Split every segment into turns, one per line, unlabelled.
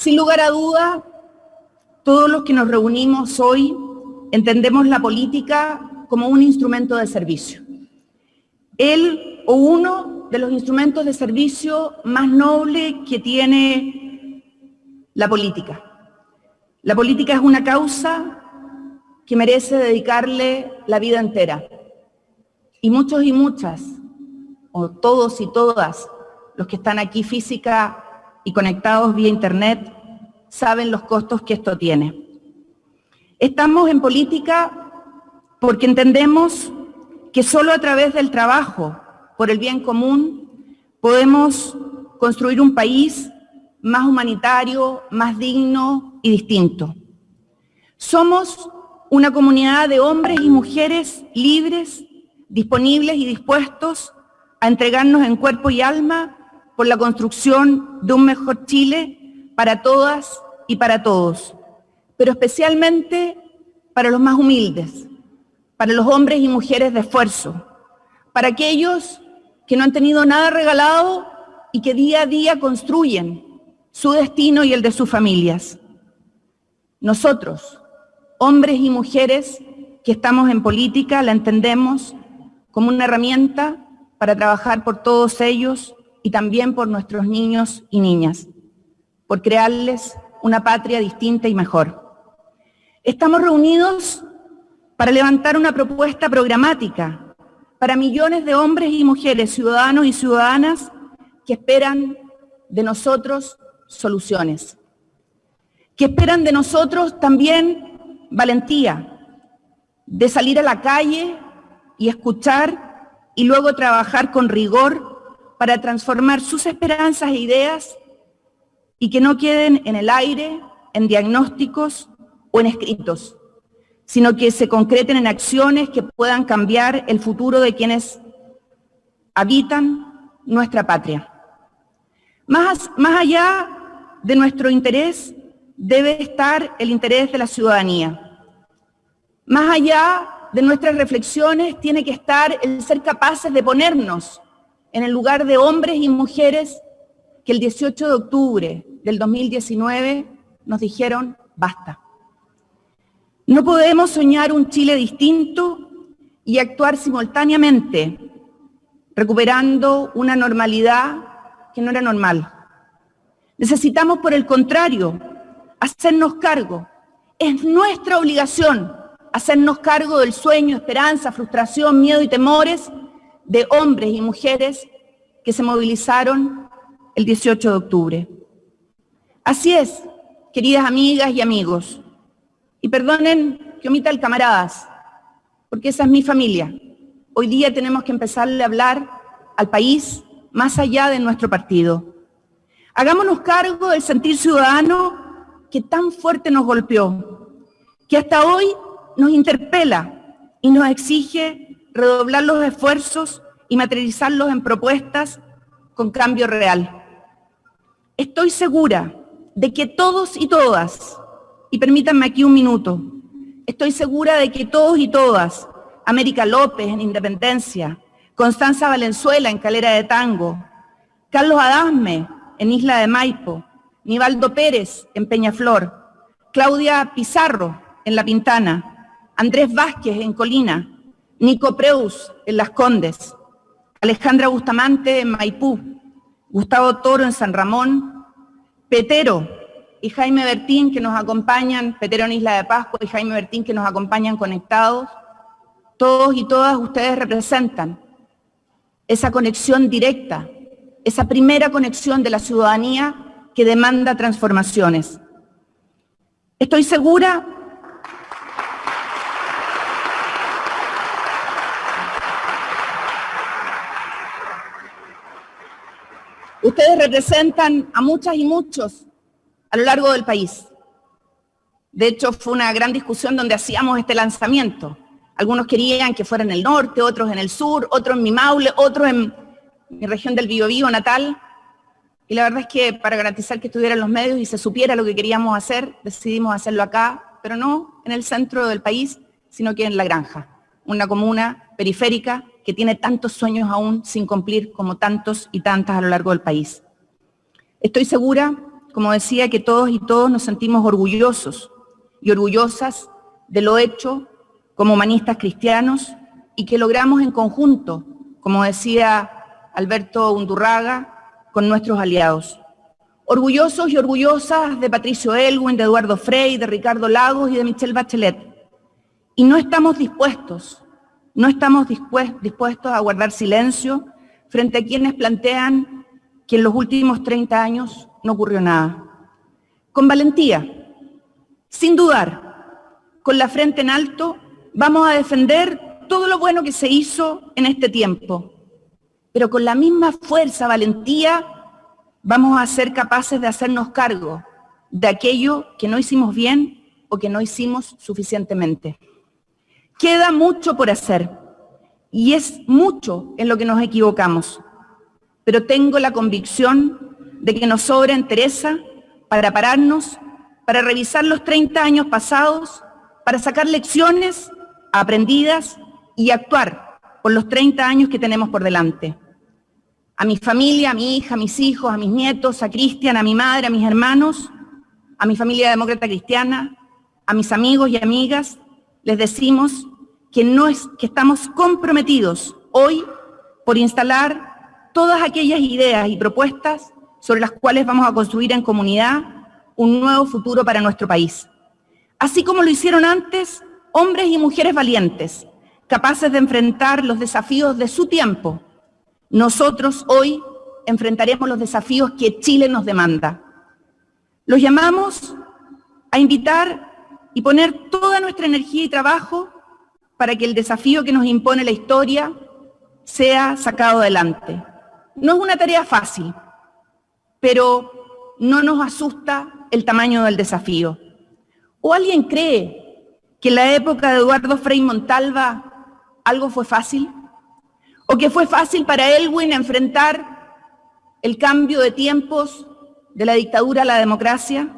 Sin lugar a duda, todos los que nos reunimos hoy entendemos la política como un instrumento de servicio. Él o uno de los instrumentos de servicio más nobles que tiene la política. La política es una causa que merece dedicarle la vida entera. Y muchos y muchas, o todos y todas, los que están aquí física y conectados vía internet, saben los costos que esto tiene. Estamos en política porque entendemos que solo a través del trabajo por el bien común podemos construir un país más humanitario, más digno y distinto. Somos una comunidad de hombres y mujeres libres, disponibles y dispuestos a entregarnos en cuerpo y alma por la construcción de un mejor Chile para todas y para todos, pero especialmente para los más humildes, para los hombres y mujeres de esfuerzo, para aquellos que no han tenido nada regalado y que día a día construyen su destino y el de sus familias. Nosotros, hombres y mujeres que estamos en política, la entendemos como una herramienta para trabajar por todos ellos y también por nuestros niños y niñas, por crearles una patria distinta y mejor. Estamos reunidos para levantar una propuesta programática para millones de hombres y mujeres, ciudadanos y ciudadanas que esperan de nosotros soluciones, que esperan de nosotros también valentía, de salir a la calle y escuchar y luego trabajar con rigor para transformar sus esperanzas e ideas y que no queden en el aire, en diagnósticos o en escritos, sino que se concreten en acciones que puedan cambiar el futuro de quienes habitan nuestra patria. Más, más allá de nuestro interés debe estar el interés de la ciudadanía. Más allá de nuestras reflexiones tiene que estar el ser capaces de ponernos en el lugar de hombres y mujeres que el 18 de octubre del 2019 nos dijeron basta. No podemos soñar un Chile distinto y actuar simultáneamente, recuperando una normalidad que no era normal. Necesitamos, por el contrario, hacernos cargo. Es nuestra obligación hacernos cargo del sueño, esperanza, frustración, miedo y temores de hombres y mujeres que se movilizaron el 18 de octubre. Así es, queridas amigas y amigos, y perdonen que omita el camaradas, porque esa es mi familia. Hoy día tenemos que empezarle a hablar al país más allá de nuestro partido. Hagámonos cargo del sentir ciudadano que tan fuerte nos golpeó, que hasta hoy nos interpela y nos exige redoblar los esfuerzos y materializarlos en propuestas con cambio real. Estoy segura de que todos y todas, y permítanme aquí un minuto, estoy segura de que todos y todas, América López en Independencia, Constanza Valenzuela en Calera de Tango, Carlos Adasme en Isla de Maipo, Nivaldo Pérez en Peñaflor, Claudia Pizarro en La Pintana, Andrés Vázquez en Colina, Nico Preus en Las Condes, Alejandra Bustamante en Maipú, Gustavo Toro en San Ramón, Petero y Jaime Bertín que nos acompañan, Petero en Isla de Pascua y Jaime Bertín que nos acompañan conectados, todos y todas ustedes representan esa conexión directa, esa primera conexión de la ciudadanía que demanda transformaciones. Estoy segura Ustedes representan a muchas y muchos a lo largo del país. De hecho, fue una gran discusión donde hacíamos este lanzamiento. Algunos querían que fuera en el norte, otros en el sur, otros en mi Maule, otros en mi región del Biobío natal. Y la verdad es que para garantizar que estuvieran los medios y se supiera lo que queríamos hacer, decidimos hacerlo acá, pero no en el centro del país, sino que en La Granja, una comuna periférica que tiene tantos sueños aún sin cumplir como tantos y tantas a lo largo del país. Estoy segura como decía, que todos y todos nos sentimos orgullosos y orgullosas de lo hecho como humanistas cristianos y que logramos en conjunto, como decía Alberto Undurraga, con nuestros aliados. Orgullosos y orgullosas de Patricio Elwin, de Eduardo Frey, de Ricardo Lagos y de Michelle Bachelet. Y no estamos dispuestos, no estamos dispuestos a guardar silencio frente a quienes plantean que en los últimos 30 años no ocurrió nada. Con valentía, sin dudar, con la frente en alto, vamos a defender todo lo bueno que se hizo en este tiempo, pero con la misma fuerza, valentía, vamos a ser capaces de hacernos cargo de aquello que no hicimos bien o que no hicimos suficientemente. Queda mucho por hacer y es mucho en lo que nos equivocamos, pero tengo la convicción de que nos sobra entereza para pararnos, para revisar los 30 años pasados, para sacar lecciones aprendidas y actuar por los 30 años que tenemos por delante. A mi familia, a mi hija, a mis hijos, a mis nietos, a Cristian, a mi madre, a mis hermanos, a mi familia demócrata cristiana, a mis amigos y amigas, les decimos que, no es, que estamos comprometidos hoy por instalar todas aquellas ideas y propuestas sobre las cuales vamos a construir en comunidad un nuevo futuro para nuestro país. Así como lo hicieron antes hombres y mujeres valientes, capaces de enfrentar los desafíos de su tiempo, nosotros hoy enfrentaremos los desafíos que Chile nos demanda. Los llamamos a invitar y poner toda nuestra energía y trabajo para que el desafío que nos impone la historia sea sacado adelante. No es una tarea fácil, pero no nos asusta el tamaño del desafío. ¿O alguien cree que en la época de Eduardo Frei Montalva algo fue fácil? ¿O que fue fácil para Elwin enfrentar el cambio de tiempos de la dictadura a la democracia?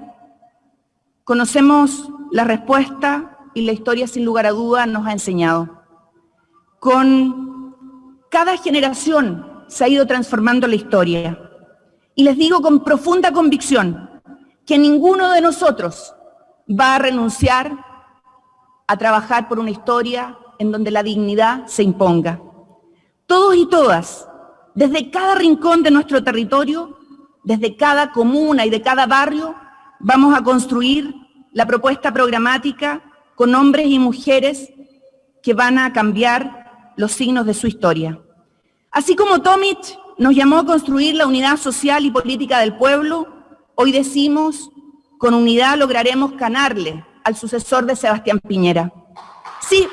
Conocemos la respuesta y la historia sin lugar a duda nos ha enseñado. Con cada generación se ha ido transformando la historia. Y les digo con profunda convicción que ninguno de nosotros va a renunciar a trabajar por una historia en donde la dignidad se imponga. Todos y todas, desde cada rincón de nuestro territorio, desde cada comuna y de cada barrio, vamos a construir la propuesta programática con hombres y mujeres que van a cambiar los signos de su historia. Así como Tomic nos llamó a construir la unidad social y política del pueblo, hoy decimos, con unidad lograremos ganarle al sucesor de Sebastián Piñera. Sí,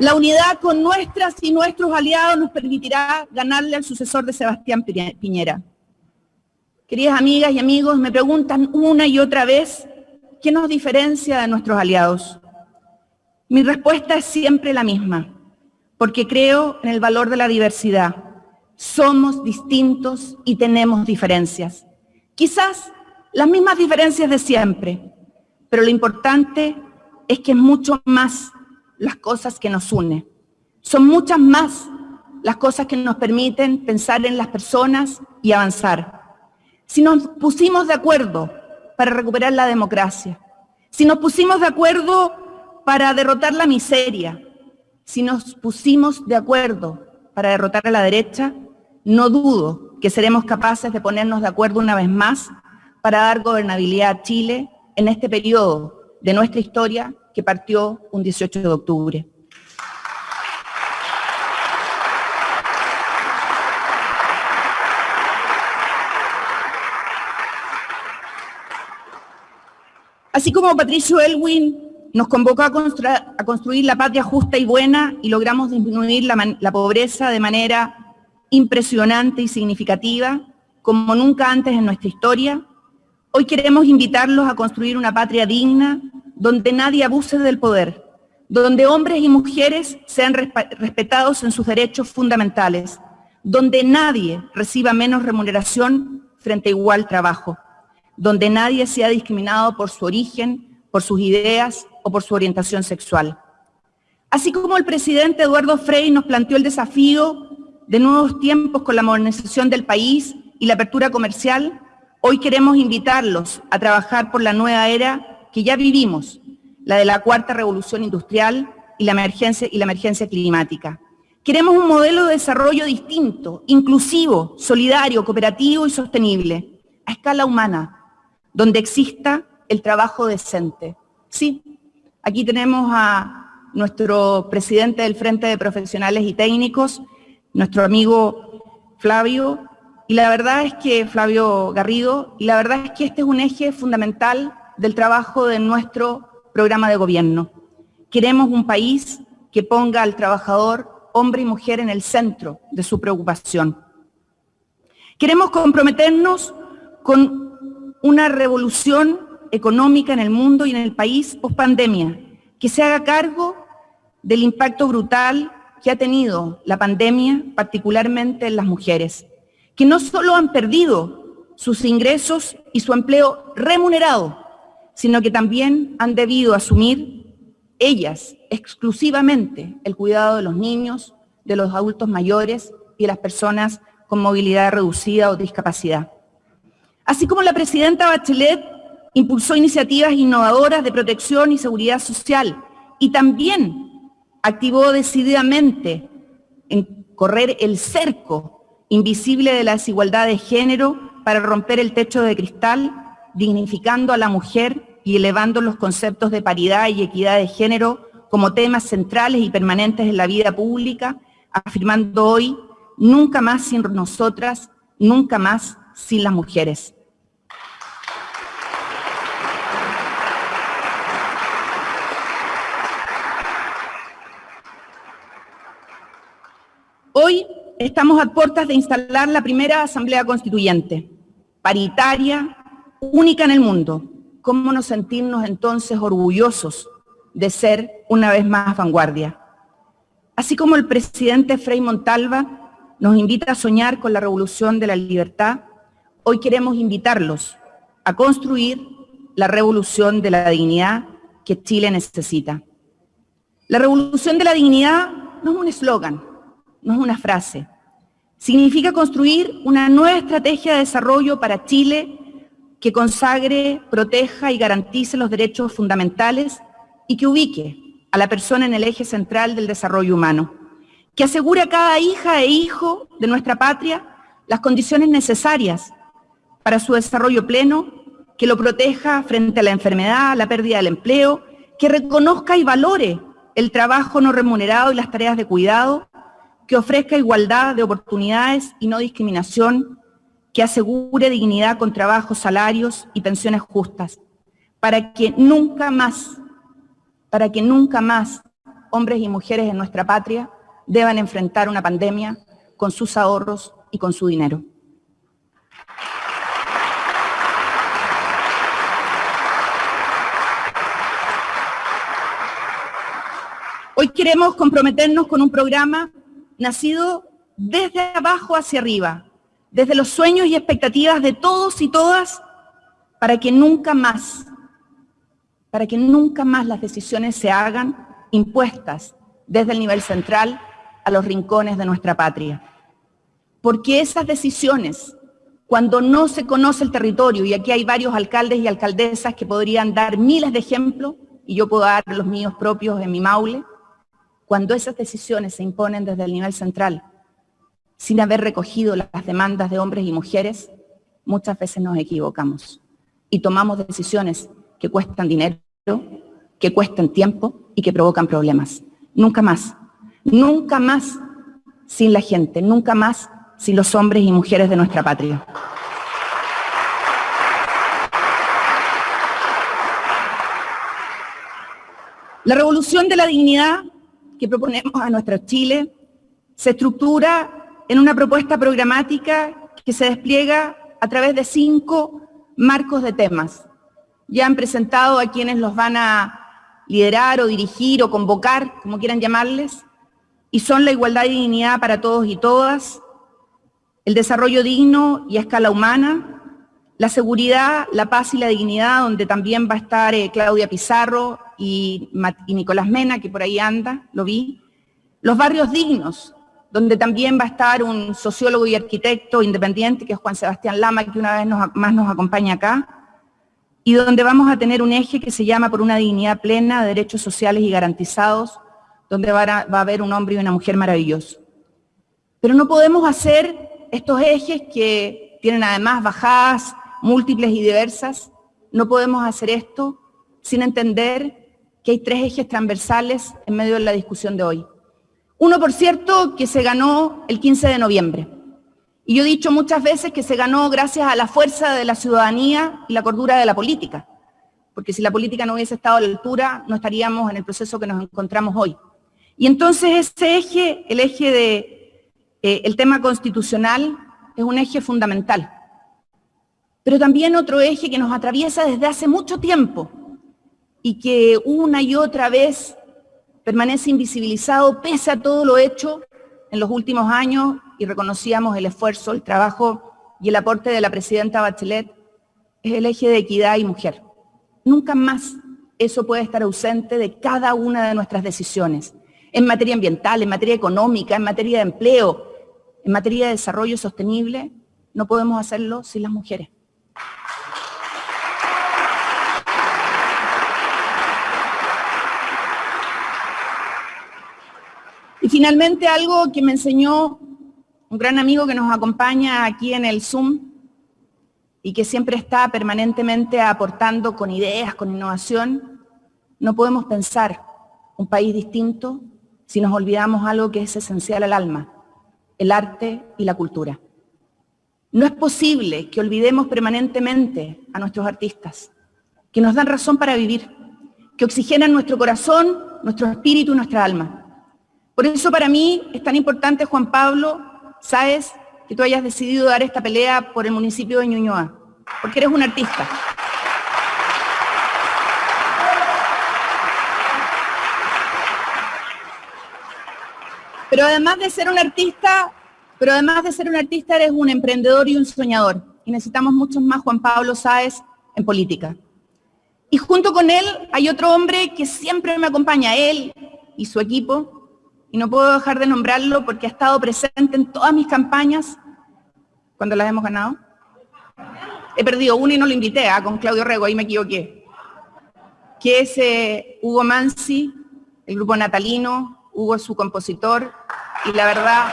La unidad con nuestras y nuestros aliados nos permitirá ganarle al sucesor de Sebastián Piñera. Queridas amigas y amigos, me preguntan una y otra vez, ¿qué nos diferencia de nuestros aliados? Mi respuesta es siempre la misma, porque creo en el valor de la diversidad. Somos distintos y tenemos diferencias. Quizás las mismas diferencias de siempre, pero lo importante es que es mucho más las cosas que nos unen. Son muchas más las cosas que nos permiten pensar en las personas y avanzar. Si nos pusimos de acuerdo para recuperar la democracia, si nos pusimos de acuerdo para derrotar la miseria, si nos pusimos de acuerdo para derrotar a la derecha, no dudo que seremos capaces de ponernos de acuerdo una vez más para dar gobernabilidad a Chile en este periodo de nuestra historia que partió un 18 de octubre. Así como Patricio Elwin nos convocó a, construir la patria justa y buena y logramos disminuir la pobreza de manera impresionante y significativa, como nunca antes en nuestra historia, hoy queremos invitarlos a construir una patria digna donde nadie abuse del poder, donde hombres y mujeres sean respetados en sus derechos fundamentales, donde nadie reciba menos remuneración frente a igual trabajo, donde nadie sea discriminado por su origen, por sus ideas o por su orientación sexual. Así como el presidente Eduardo Frei nos planteó el desafío de nuevos tiempos con la modernización del país y la apertura comercial, hoy queremos invitarlos a trabajar por la nueva era que ya vivimos, la de la cuarta revolución industrial y la emergencia, climática. Queremos un modelo de desarrollo distinto, inclusivo, solidario, cooperativo y sostenible, a escala humana, donde exista el trabajo decente. Sí, aquí tenemos a nuestro presidente del Frente de Profesionales y Técnicos, nuestro amigo Flavio, y la verdad es que, Flavio Garrido, y la verdad es que este es un eje fundamental del trabajo de nuestro programa de gobierno. Queremos un país que ponga al trabajador, hombre y mujer, en el centro de su preocupación. Queremos comprometernos con una revolución económica en el mundo y en el país post pandemia, que se haga cargo del impacto brutal que ha tenido la pandemia, particularmente en las mujeres, que no solo han perdido sus ingresos y su empleo remunerado, sino que también han debido asumir ellas exclusivamente el cuidado de los niños, de los adultos mayores y de las personas con movilidad reducida o discapacidad. Así como la presidenta Bachelet impulsó iniciativas innovadoras de protección y seguridad social y también activó decididamente en correr el cerco invisible de la desigualdad de género para romper el techo de cristal, dignificando a la mujer y elevando los conceptos de paridad y equidad de género como temas centrales y permanentes en la vida pública, afirmando hoy, nunca más sin nosotras, nunca más sin las mujeres. Hoy estamos a puertas de instalar la primera Asamblea Constituyente, paritaria, única en el mundo. ¿Cómo no sentirnos entonces orgullosos de ser una vez más vanguardia? Así como el presidente Frei Montalva nos invita a soñar con la revolución de la libertad, hoy queremos invitarlos a construir la revolución de la dignidad que Chile necesita. La revolución de la dignidad no es un eslogan, no es una frase. Significa construir una nueva estrategia de desarrollo para Chile que consagre, proteja y garantice los derechos fundamentales y que ubique a la persona en el eje central del desarrollo humano, que asegure a cada hija e hijo de nuestra patria las condiciones necesarias para su desarrollo pleno, que lo proteja frente a la enfermedad, la pérdida del empleo, que reconozca y valore el trabajo no remunerado y las tareas de cuidado, que ofrezca igualdad de oportunidades y no discriminación, que asegure dignidad con trabajo, salarios y pensiones justas, para que nunca más, para que nunca más hombres y mujeres en nuestra patria deban enfrentar una pandemia con sus ahorros y con su dinero. Hoy queremos comprometernos con un programa nacido desde abajo hacia arriba, desde los sueños y expectativas de todos y todas, para que nunca más, para que nunca más las decisiones se hagan impuestas desde el nivel central a los rincones de nuestra patria. Porque esas decisiones, cuando no se conoce el territorio, y aquí hay varios alcaldes y alcaldesas que podrían dar miles de ejemplos, y yo puedo dar los míos propios en mi maule, cuando esas decisiones se imponen desde el nivel central, sin haber recogido las demandas de hombres y mujeres, muchas veces nos equivocamos y tomamos decisiones que cuestan dinero, que cuestan tiempo y que provocan problemas. Nunca más, nunca más sin la gente, nunca más sin los hombres y mujeres de nuestra patria. La revolución de la dignidad que proponemos a nuestro Chile se estructura en una propuesta programática que se despliega a través de cinco marcos de temas. Ya han presentado a quienes los van a liderar o dirigir o convocar, como quieran llamarles, y son la igualdad y dignidad para todos y todas, el desarrollo digno y a escala humana, la seguridad, la paz y la dignidad, donde también va a estar eh, Claudia Pizarro y, y Nicolás Mena, que por ahí anda, lo vi. Los barrios dignos, donde también va a estar un sociólogo y arquitecto independiente, que es Juan Sebastián Lama, que una vez más nos acompaña acá, y donde vamos a tener un eje que se llama por una dignidad plena, de derechos sociales y garantizados, donde va a, va a haber un hombre y una mujer maravillosos. Pero no podemos hacer estos ejes que tienen además bajadas múltiples y diversas, no podemos hacer esto sin entender que hay tres ejes transversales en medio de la discusión de hoy. Uno, por cierto, que se ganó el 15 de noviembre. Y yo he dicho muchas veces que se ganó gracias a la fuerza de la ciudadanía y la cordura de la política. Porque si la política no hubiese estado a la altura, no estaríamos en el proceso que nos encontramos hoy. Y entonces ese eje, el eje de eh, el tema constitucional, es un eje fundamental. Pero también otro eje que nos atraviesa desde hace mucho tiempo y que una y otra vez permanece invisibilizado pese a todo lo hecho en los últimos años y reconocíamos el esfuerzo, el trabajo y el aporte de la presidenta Bachelet, es el eje de equidad y mujer. Nunca más eso puede estar ausente de cada una de nuestras decisiones, en materia ambiental, en materia económica, en materia de empleo, en materia de desarrollo sostenible, no podemos hacerlo sin las mujeres. Finalmente algo que me enseñó un gran amigo que nos acompaña aquí en el Zoom y que siempre está permanentemente aportando con ideas, con innovación, no podemos pensar un país distinto si nos olvidamos algo que es esencial al alma, el arte y la cultura. No es posible que olvidemos permanentemente a nuestros artistas, que nos dan razón para vivir, que oxigenan nuestro corazón, nuestro espíritu y nuestra alma. Por eso para mí es tan importante, Juan Pablo, sabes, que tú hayas decidido dar esta pelea por el municipio de Ñuñoa, porque eres un artista. Pero además de ser un artista, pero además de ser un artista, eres un emprendedor y un soñador. Y necesitamos muchos más Juan Pablo Sáez en política. Y junto con él hay otro hombre que siempre me acompaña, él y su equipo, y no puedo dejar de nombrarlo porque ha estado presente en todas mis campañas cuando las hemos ganado. He perdido una y no lo invité, ¿ah? con Claudio Rego, ahí me equivoqué. Que es eh, Hugo Mansi, el grupo natalino, Hugo es su compositor, y la verdad...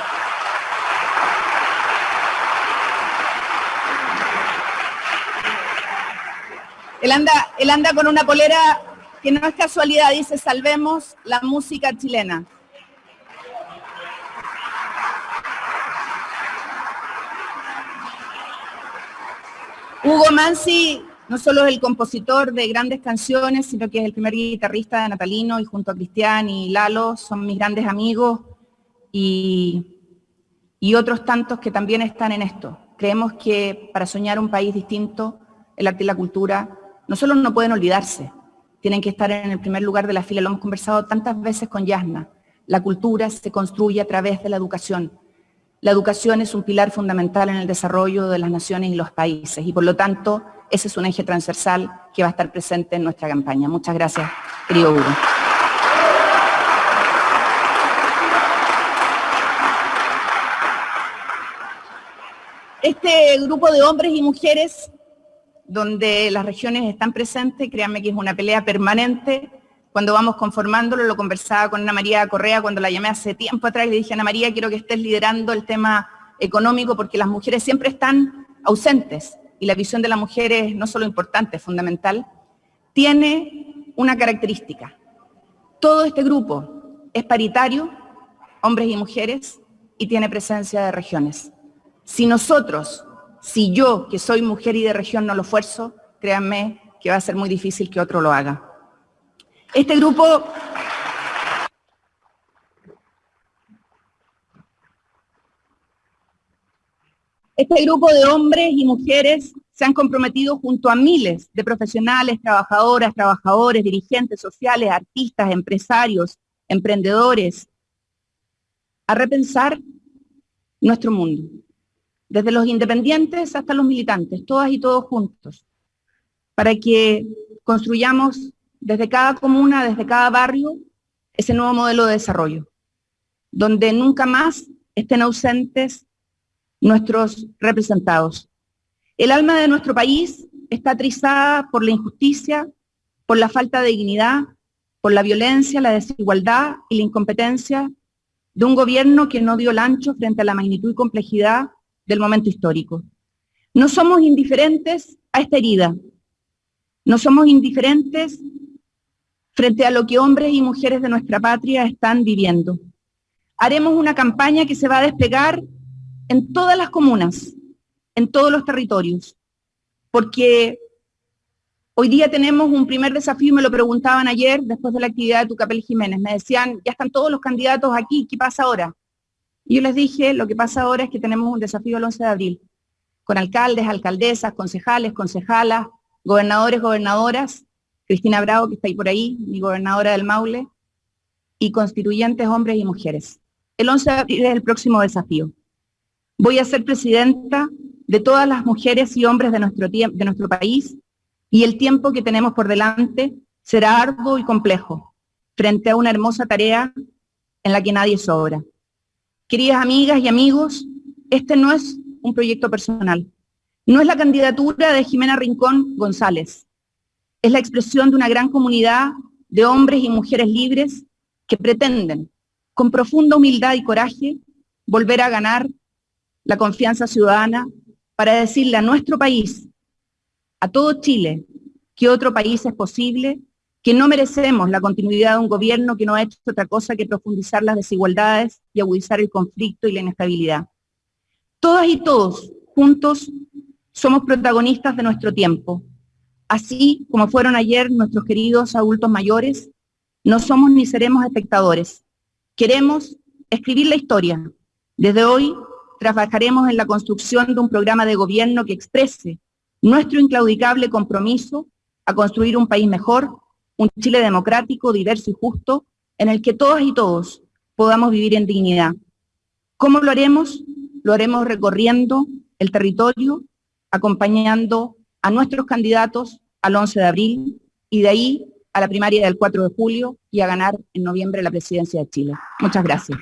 Él anda, él anda con una polera que no es casualidad, dice salvemos la música chilena. Hugo Mansi no solo es el compositor de grandes canciones, sino que es el primer guitarrista de Natalino y junto a Cristian y Lalo son mis grandes amigos y, y otros tantos que también están en esto. Creemos que para soñar un país distinto, el arte y la cultura no solo no pueden olvidarse, tienen que estar en el primer lugar de la fila, lo hemos conversado tantas veces con Yasna. La cultura se construye a través de la educación, la educación es un pilar fundamental en el desarrollo de las naciones y los países y por lo tanto ese es un eje transversal que va a estar presente en nuestra campaña. Muchas gracias, querido Hugo. Este grupo de hombres y mujeres donde las regiones están presentes, créanme que es una pelea permanente cuando vamos conformándolo, lo conversaba con Ana María Correa cuando la llamé hace tiempo atrás y le dije, Ana María, quiero que estés liderando el tema económico porque las mujeres siempre están ausentes y la visión de la mujer es no solo importante, es fundamental, tiene una característica. Todo este grupo es paritario, hombres y mujeres, y tiene presencia de regiones. Si nosotros, si yo, que soy mujer y de región, no lo esfuerzo, créanme que va a ser muy difícil que otro lo haga. Este grupo. Este grupo de hombres y mujeres se han comprometido junto a miles de profesionales, trabajadoras, trabajadores, dirigentes sociales, artistas, empresarios, emprendedores, a repensar nuestro mundo, desde los independientes hasta los militantes, todas y todos juntos, para que construyamos desde cada comuna, desde cada barrio, ese nuevo modelo de desarrollo, donde nunca más estén ausentes nuestros representados. El alma de nuestro país está trizada por la injusticia, por la falta de dignidad, por la violencia, la desigualdad y la incompetencia de un gobierno que no dio el ancho frente a la magnitud y complejidad del momento histórico. No somos indiferentes a esta herida, no somos indiferentes frente a lo que hombres y mujeres de nuestra patria están viviendo. Haremos una campaña que se va a desplegar en todas las comunas, en todos los territorios, porque hoy día tenemos un primer desafío, me lo preguntaban ayer después de la actividad de Tucapel Jiménez, me decían, ya están todos los candidatos aquí, ¿qué pasa ahora? Y yo les dije, lo que pasa ahora es que tenemos un desafío el 11 de abril, con alcaldes, alcaldesas, concejales, concejalas, gobernadores, gobernadoras, Cristina Bravo, que está ahí por ahí, mi gobernadora del Maule, y constituyentes, hombres y mujeres. El 11 de abril es el próximo desafío. Voy a ser presidenta de todas las mujeres y hombres de nuestro, país y el tiempo que tenemos por delante será arduo y complejo frente a una hermosa tarea en la que nadie sobra. Queridas amigas y amigos, este no es un proyecto personal. No es la candidatura de Jimena Rincón González. Es la expresión de una gran comunidad de hombres y mujeres libres que pretenden, con profunda humildad y coraje, volver a ganar la confianza ciudadana para decirle a nuestro país, a todo Chile, que otro país es posible, que no merecemos la continuidad de un gobierno que no ha hecho otra cosa que profundizar las desigualdades y agudizar el conflicto y la inestabilidad. Todas y todos, juntos, somos protagonistas de nuestro tiempo. Así como fueron ayer nuestros queridos adultos mayores, no somos ni seremos espectadores. Queremos escribir la historia. Desde hoy trabajaremos en la construcción de un programa de gobierno que exprese nuestro inclaudicable compromiso a construir un país mejor, un Chile democrático, diverso y justo, en el que todas y todos podamos vivir en dignidad. ¿Cómo lo haremos? Lo haremos recorriendo el territorio, acompañando a nuestros candidatos al 11 de abril y de ahí a la primaria del 4 de julio y a ganar en noviembre la presidencia de Chile. Muchas gracias.